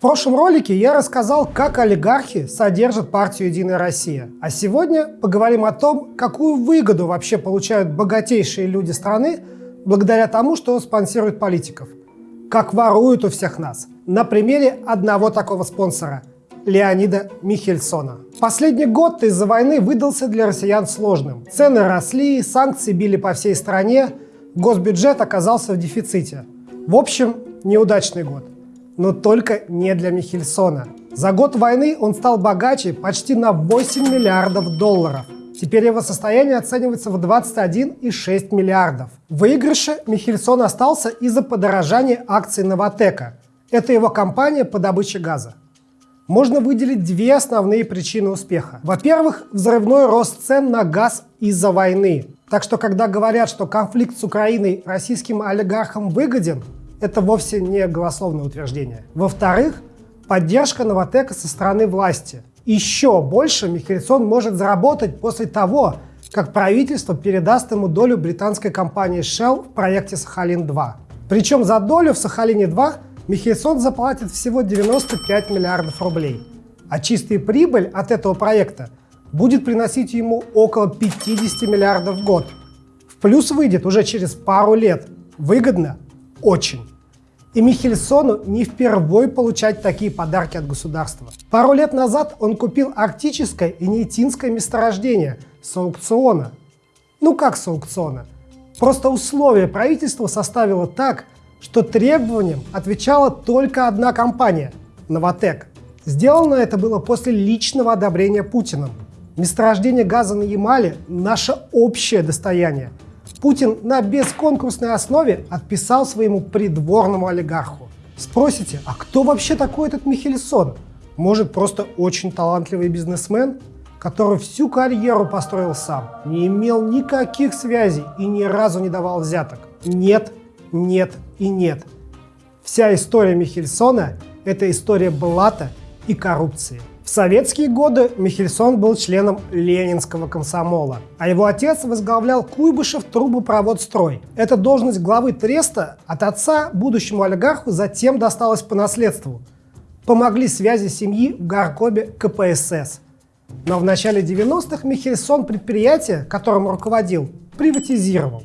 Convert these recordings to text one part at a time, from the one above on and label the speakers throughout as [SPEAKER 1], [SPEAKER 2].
[SPEAKER 1] В прошлом ролике я рассказал, как олигархи содержат партию «Единая Россия». А сегодня поговорим о том, какую выгоду вообще получают богатейшие люди страны благодаря тому, что спонсируют политиков. Как воруют у всех нас. На примере одного такого спонсора – Леонида Михельсона. Последний год из-за войны выдался для россиян сложным. Цены росли, санкции били по всей стране, госбюджет оказался в дефиците. В общем, неудачный год но только не для Михельсона. За год войны он стал богаче почти на 8 миллиардов долларов. Теперь его состояние оценивается в 21,6 миллиардов. В выигрыше Михельсон остался из-за подорожания акций Новотека. Это его компания по добыче газа. Можно выделить две основные причины успеха. Во-первых, взрывной рост цен на газ из-за войны. Так что, когда говорят, что конфликт с Украиной российским олигархам выгоден, это вовсе не голословное утверждение. Во-вторых, поддержка Новотека со стороны власти. Еще больше Михельсон может заработать после того, как правительство передаст ему долю британской компании Shell в проекте «Сахалин-2». Причем за долю в «Сахалине-2» Михельсон заплатит всего 95 миллиардов рублей. А чистая прибыль от этого проекта будет приносить ему около 50 миллиардов в год. В плюс выйдет уже через пару лет. Выгодно очень. И Михельсону не впервой получать такие подарки от государства. Пару лет назад он купил арктическое и нейтинское месторождение с аукциона. Ну как с аукциона? Просто условия правительства составило так, что требованиям отвечала только одна компания – «Новотек». Сделано это было после личного одобрения Путиным. Месторождение газа на Ямале – наше общее достояние – Путин на бесконкурсной основе отписал своему придворному олигарху. Спросите, а кто вообще такой этот Михельсон? Может, просто очень талантливый бизнесмен, который всю карьеру построил сам, не имел никаких связей и ни разу не давал взяток? Нет, нет и нет. Вся история Михельсона – это история блата и коррупции. В советские годы Михельсон был членом Ленинского комсомола, а его отец возглавлял Куйбышев трубопроводстрой. Эта должность главы треста от отца будущему олигарху затем досталась по наследству. Помогли связи семьи в горкобе КПСС. Но в начале 90-х Михельсон предприятие, которым руководил, приватизировал.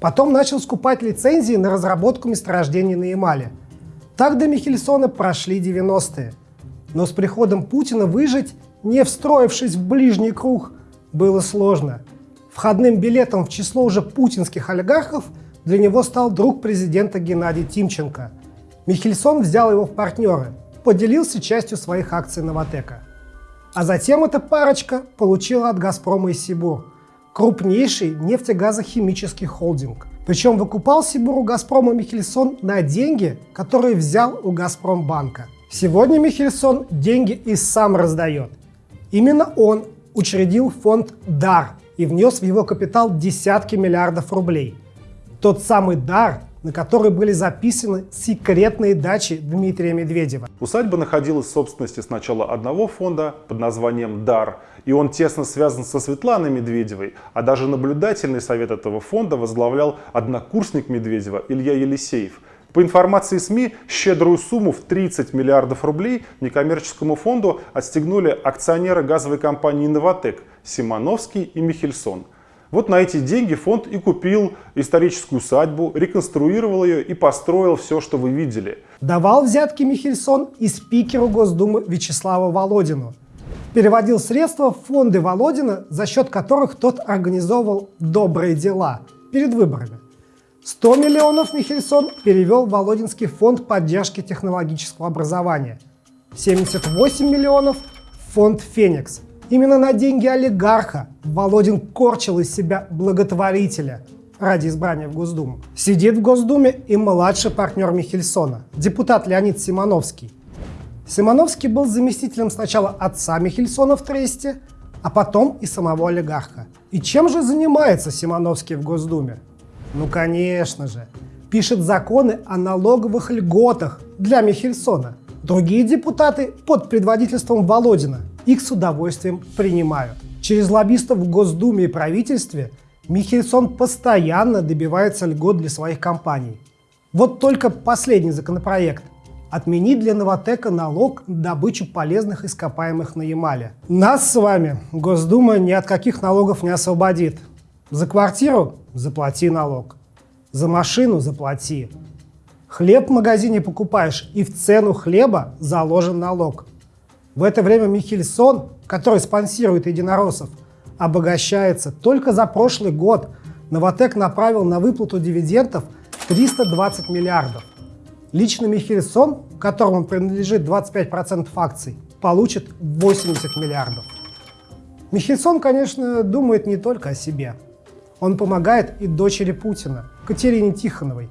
[SPEAKER 1] Потом начал скупать лицензии на разработку месторождений на Ямале. Так до Михельсона прошли 90-е. Но с приходом Путина выжить, не встроившись в ближний круг, было сложно. Входным билетом в число уже путинских олигархов для него стал друг президента Геннадий Тимченко. Михельсон взял его в партнеры, поделился частью своих акций Новотека. А затем эта парочка получила от «Газпрома» и «Сибур» крупнейший нефтегазохимический холдинг. Причем выкупал Сибуру «Газпрома» Михельсон на деньги, которые взял у «Газпромбанка». Сегодня Михельсон деньги и сам раздает. Именно он учредил фонд «Дар» и внес в его капитал десятки миллиардов рублей. Тот самый «Дар», на который были записаны секретные дачи Дмитрия Медведева.
[SPEAKER 2] Усадьба находилась в собственности сначала одного фонда под названием «Дар», и он тесно связан со Светланой Медведевой, а даже наблюдательный совет этого фонда возглавлял однокурсник Медведева Илья Елисеев – по информации СМИ, щедрую сумму в 30 миллиардов рублей некоммерческому фонду отстегнули акционеры газовой компании «Новотек» Симоновский и Михельсон. Вот на эти деньги фонд и купил историческую усадьбу, реконструировал ее и построил все, что вы видели.
[SPEAKER 1] Давал взятки Михельсон и спикеру Госдумы Вячеславу Володину. Переводил средства в фонды Володина, за счет которых тот организовывал добрые дела перед выборами. 100 миллионов Михельсон перевел в Володинский фонд поддержки технологического образования. 78 миллионов фонд «Феникс». Именно на деньги олигарха Володин корчил из себя благотворителя ради избрания в Госдуму. Сидит в Госдуме и младший партнер Михельсона, депутат Леонид Симоновский. Симоновский был заместителем сначала отца Михельсона в Тресте, а потом и самого олигарха. И чем же занимается Симоновский в Госдуме? Ну, конечно же. Пишет законы о налоговых льготах для Михельсона. Другие депутаты под предводительством Володина их с удовольствием принимают. Через лоббистов в Госдуме и правительстве Михельсон постоянно добивается льгот для своих компаний. Вот только последний законопроект отменить для Новотека налог на добычу полезных ископаемых на Ямале. Нас с вами Госдума ни от каких налогов не освободит. За квартиру – заплати налог. За машину – заплати. Хлеб в магазине покупаешь, и в цену хлеба заложен налог. В это время Михельсон, который спонсирует единороссов, обогащается. Только за прошлый год Новотек направил на выплату дивидендов 320 миллиардов. Лично Михельсон, которому принадлежит 25% акций, получит 80 миллиардов. Михельсон, конечно, думает не только о себе. Он помогает и дочери Путина, Катерине Тихоновой.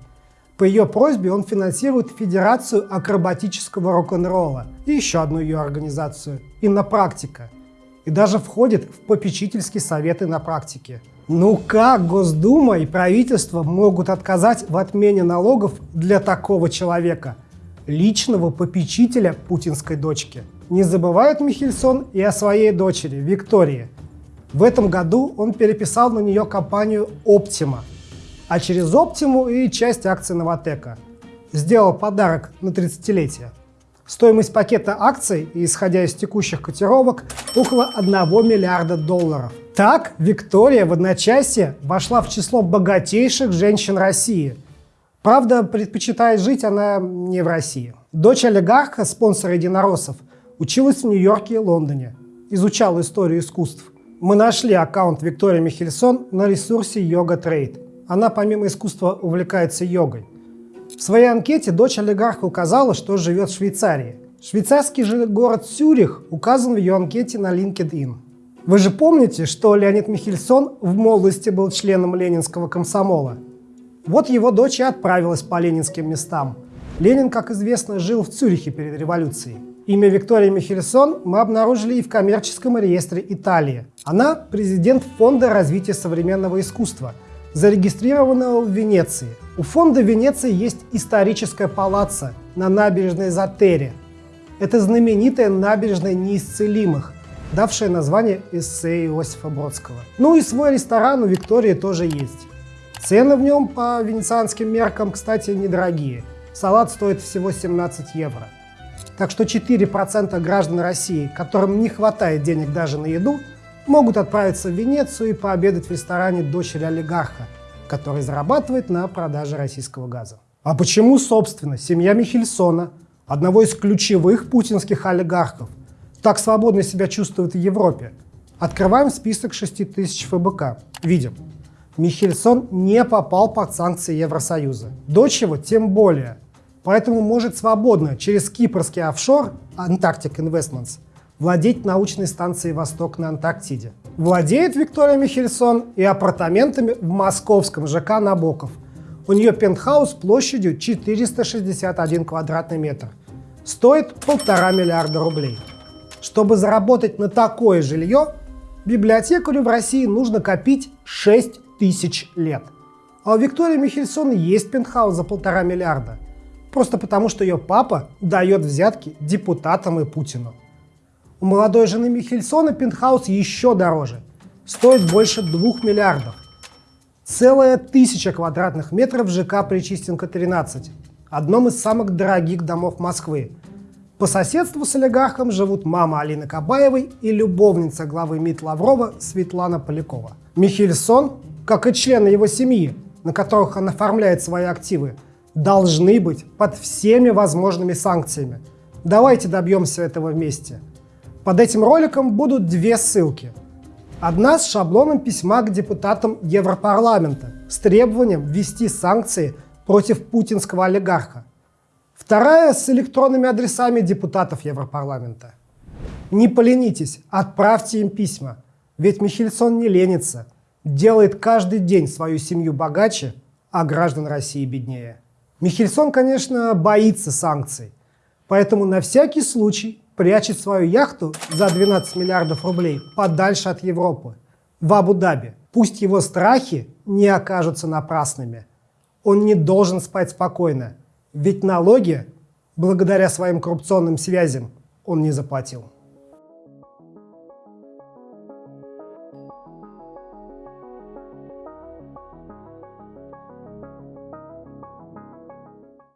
[SPEAKER 1] По ее просьбе он финансирует Федерацию акробатического рок-н-ролла и еще одну ее организацию – «Иннопрактика». И даже входит в попечительский совет «Иннопрактики». Ну как Госдума и правительство могут отказать в отмене налогов для такого человека, личного попечителя путинской дочки? Не забывает Михельсон и о своей дочери Виктории. В этом году он переписал на нее компанию Optima, а через Optimu и часть акций Новотека. Сделал подарок на 30-летие. Стоимость пакета акций, исходя из текущих котировок, около 1 миллиарда долларов. Так, Виктория в одночасье вошла в число богатейших женщин России. Правда, предпочитает жить она не в России. Дочь олигарха, спонсора единороссов, училась в Нью-Йорке и Лондоне, изучала историю искусств. Мы нашли аккаунт Виктории Михельсон на ресурсе Yoga Trade. Она помимо искусства увлекается йогой. В своей анкете дочь олигарха указала, что живет в Швейцарии. Швейцарский же город Сюрих указан в ее анкете на LinkedIn. Вы же помните, что Леонид Михельсон в молодости был членом ленинского комсомола? Вот его дочь и отправилась по ленинским местам. Ленин, как известно, жил в Цюрихе перед революцией. Имя Виктории Михельсон мы обнаружили и в коммерческом реестре Италии. Она президент Фонда развития современного искусства, зарегистрированного в Венеции. У фонда Венеции есть историческая палаца на набережной Затере. Это знаменитая набережная неисцелимых, давшая название эссе Иосифа Бродского. Ну и свой ресторан у Виктории тоже есть. Цены в нем по венецианским меркам, кстати, недорогие. Салат стоит всего 17 евро. Так что 4% граждан России, которым не хватает денег даже на еду, могут отправиться в Венецию и пообедать в ресторане дочери олигарха, который зарабатывает на продаже российского газа. А почему, собственно, семья Михельсона, одного из ключевых путинских олигархов, так свободно себя чувствует в Европе? Открываем список 6 тысяч ФБК. Видим. Михельсон не попал под санкции Евросоюза. Дочь его тем более – поэтому может свободно через кипрский офшор Antarctic Investments владеть научной станцией «Восток» на Антарктиде. Владеет Виктория Михельсон и апартаментами в московском ЖК «Набоков». У нее пентхаус площадью 461 квадратный метр. Стоит полтора миллиарда рублей. Чтобы заработать на такое жилье, библиотекарю в России нужно копить 6 тысяч лет. А у Виктории Михельсон есть пентхаус за полтора миллиарда – Просто потому, что ее папа дает взятки депутатам и Путину. У молодой жены Михельсона пентхаус еще дороже. Стоит больше 2 миллиардов. Целая тысяча квадратных метров ЖК Причистенко-13, одном из самых дорогих домов Москвы. По соседству с олигархом живут мама Алины Кабаевой и любовница главы МИД Лаврова Светлана Полякова. Михельсон, как и члены его семьи, на которых он оформляет свои активы, должны быть под всеми возможными санкциями. Давайте добьемся этого вместе. Под этим роликом будут две ссылки. Одна с шаблоном письма к депутатам Европарламента с требованием ввести санкции против путинского олигарха. Вторая с электронными адресами депутатов Европарламента. Не поленитесь, отправьте им письма, ведь Михельсон не ленится, делает каждый день свою семью богаче, а граждан России беднее. Михельсон, конечно, боится санкций, поэтому на всякий случай прячет свою яхту за 12 миллиардов рублей подальше от Европы, в Абу-Даби. Пусть его страхи не окажутся напрасными. Он не должен спать спокойно, ведь налоги, благодаря своим коррупционным связям, он не заплатил.